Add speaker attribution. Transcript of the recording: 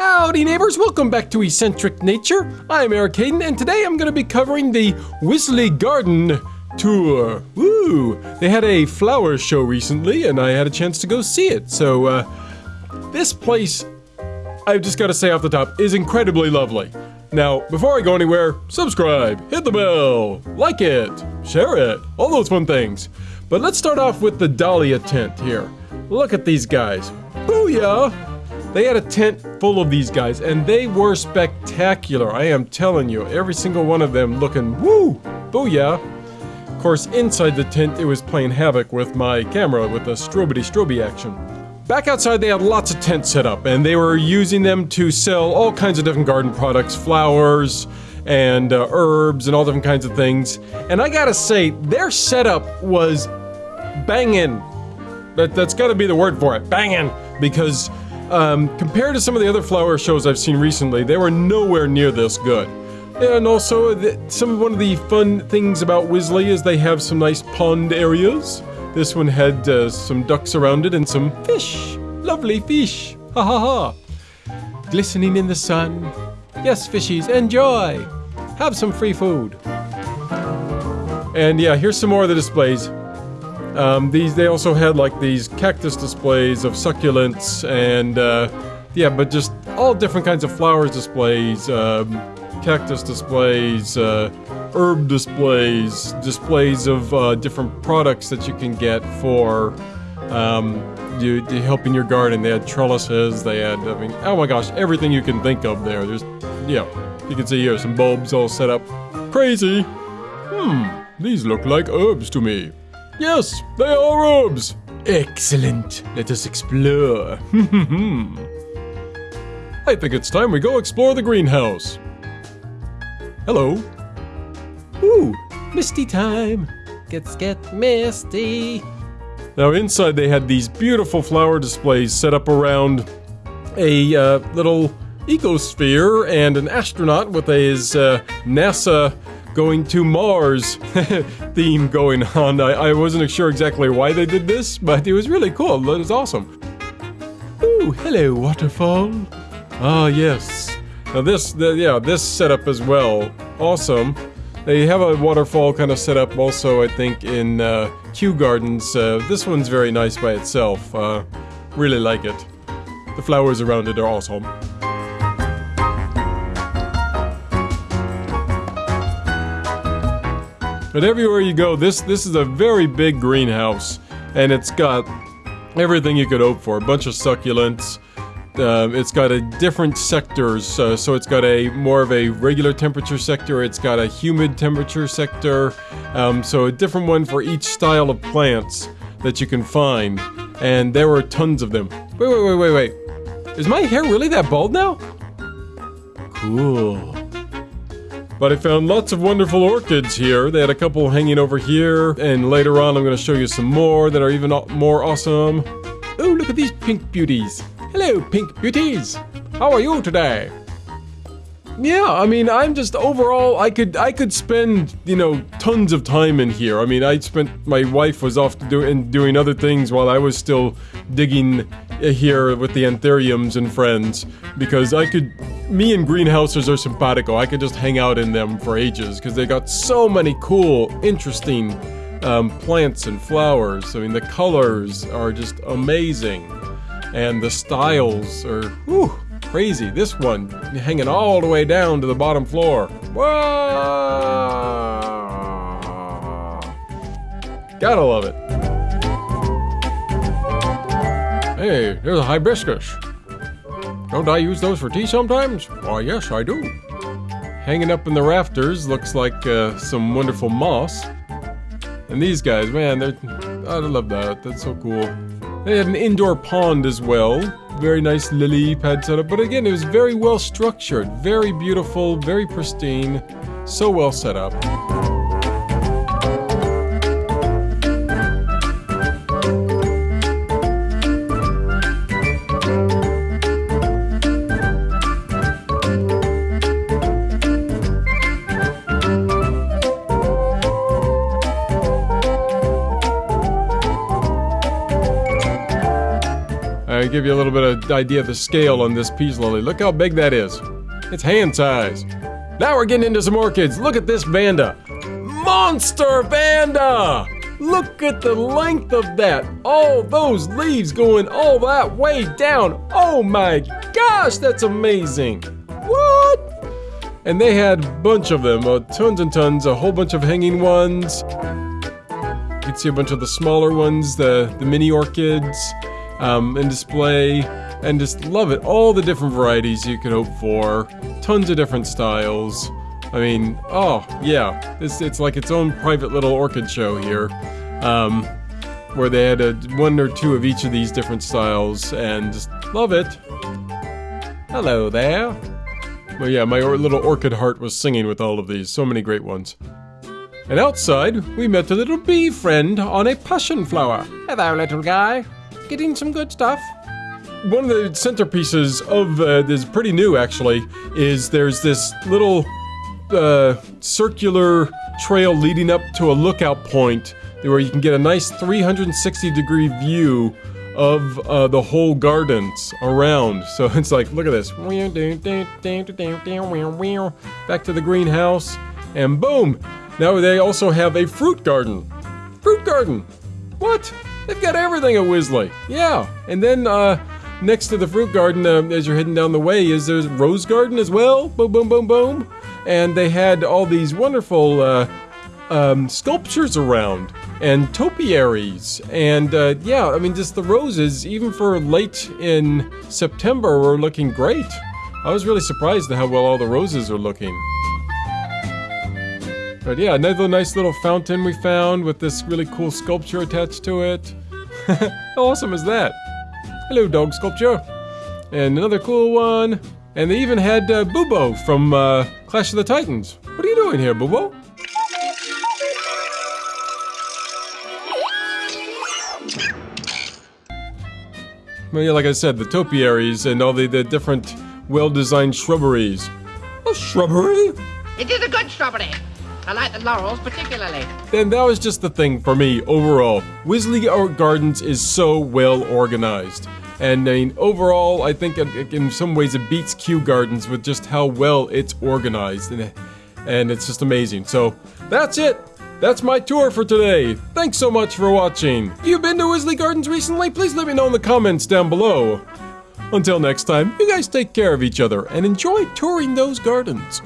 Speaker 1: Howdy neighbors, welcome back to Eccentric Nature. I'm Eric Hayden and today I'm going to be covering the Wisley Garden tour. Woo! They had a flower show recently and I had a chance to go see it. So uh, this place, I've just got to say off the top, is incredibly lovely. Now, before I go anywhere, subscribe, hit the bell, like it, share it, all those fun things. But let's start off with the Dahlia tent here. Look at these guys. Booyah! They had a tent full of these guys, and they were spectacular. I am telling you, every single one of them looking woo, booyah. Of course, inside the tent, it was playing havoc with my camera with a strobity stroby action. Back outside, they had lots of tents set up, and they were using them to sell all kinds of different garden products, flowers, and uh, herbs, and all different kinds of things. And I gotta say, their setup was banging. That, that's gotta be the word for it, banging, because um, compared to some of the other flower shows I've seen recently, they were nowhere near this good. And also, some one of the fun things about Wisley is they have some nice pond areas. This one had uh, some ducks around it and some fish. Lovely fish. Ha ha ha. Glistening in the sun. Yes, fishies, enjoy. Have some free food. And yeah, here's some more of the displays. Um, these they also had like these cactus displays of succulents and uh, yeah, but just all different kinds of flowers displays, um, cactus displays, uh, herb displays, displays of uh, different products that you can get for um, you, you helping your garden. They had trellises, they had I mean, oh my gosh, everything you can think of there. There's yeah, you can see here some bulbs all set up. Crazy. Hmm, these look like herbs to me. Yes, they are herbs. Excellent. Let us explore. I think it's time we go explore the greenhouse. Hello. Ooh, misty time.
Speaker 2: Gets get misty.
Speaker 1: Now inside they had these beautiful flower displays set up around a uh, little ecosphere and an astronaut with his uh, NASA going to Mars theme going on. I, I wasn't sure exactly why they did this, but it was really cool. It was awesome. Ooh, hello, waterfall. Ah, yes. Now this, the, yeah, this setup as well. Awesome. They have a waterfall kind of set up also, I think, in uh, Kew Gardens. Uh, this one's very nice by itself. Uh, really like it. The flowers around it are awesome. But everywhere you go, this this is a very big greenhouse, and it's got everything you could hope for. A bunch of succulents. Uh, it's got a different sectors, uh, so it's got a more of a regular temperature sector. It's got a humid temperature sector, um, so a different one for each style of plants that you can find. And there were tons of them. Wait, wait, wait, wait, wait. Is my hair really that bald now? Cool. But I found lots of wonderful orchids here. They had a couple hanging over here, and later on I'm going to show you some more that are even more awesome. Oh, look at these pink beauties. Hello, pink beauties. How are you today? Yeah, I mean, I'm just overall, I could, I could spend, you know, tons of time in here. I mean, I spent, my wife was off doing, doing other things while I was still digging uh, here with the anthuriums and friends because I could me and greenhouses are simpatico. I could just hang out in them for ages because they got so many cool, interesting um, plants and flowers. I mean, the colors are just amazing, and the styles are whew, crazy. This one hanging all the way down to the bottom floor. Whoa! Gotta love it. Hey, there's a hibiscus. Don't I use those for tea sometimes? Why, yes, I do. Hanging up in the rafters looks like uh, some wonderful moss. And these guys, man, they're... I love that. That's so cool. They had an indoor pond as well. Very nice lily pad setup. But again, it was very well structured. Very beautiful, very pristine. So well set up. Give you a little bit of idea of the scale on this peace lily. Look how big that is. It's hand size. Now we're getting into some orchids. Look at this Vanda. Monster Vanda! Look at the length of that. All those leaves going all that way down. Oh my gosh, that's amazing. What? And they had a bunch of them, uh, tons and tons, a whole bunch of hanging ones. You can see a bunch of the smaller ones, the, the mini orchids um, in display. And just love it. All the different varieties you could hope for. Tons of different styles. I mean, oh, yeah. It's, it's like its own private little orchid show here. Um, where they had a, one or two of each of these different styles, and just love it. Hello there. Well, yeah, my or little orchid heart was singing with all of these. So many great ones. And outside, we met a little bee friend on a passion flower.
Speaker 2: Hello, little guy. Getting some good stuff.
Speaker 1: One of the centerpieces of uh, this, pretty new actually, is there's this little uh, circular trail leading up to a lookout point where you can get a nice 360 degree view of uh, the whole gardens around. So it's like, look at this. Back to the greenhouse, and boom! Now they also have a fruit garden. Fruit garden! What? They've got everything at Wisley. Yeah, and then uh, next to the fruit garden, uh, as you're heading down the way, is there's rose garden as well. Boom, boom, boom, boom. And they had all these wonderful uh, um, sculptures around and topiaries and uh, yeah i mean just the roses even for late in september were looking great i was really surprised at how well all the roses are looking but yeah another nice little fountain we found with this really cool sculpture attached to it how awesome is that hello dog sculpture and another cool one and they even had uh, bubo from uh, clash of the titans what are you doing here bubo Well, yeah, like I said, the topiaries and all the, the different well-designed shrubberies. A shrubbery?
Speaker 3: It is a good shrubbery. I like the laurels particularly.
Speaker 1: And that was just the thing for me overall. Wisley Gardens is so well organized. And I mean, overall, I think in some ways it beats Kew Gardens with just how well it's organized. And, and it's just amazing. So, that's it. That's my tour for today. Thanks so much for watching. If you've been to Wisley Gardens recently, please let me know in the comments down below. Until next time, you guys take care of each other and enjoy touring those gardens.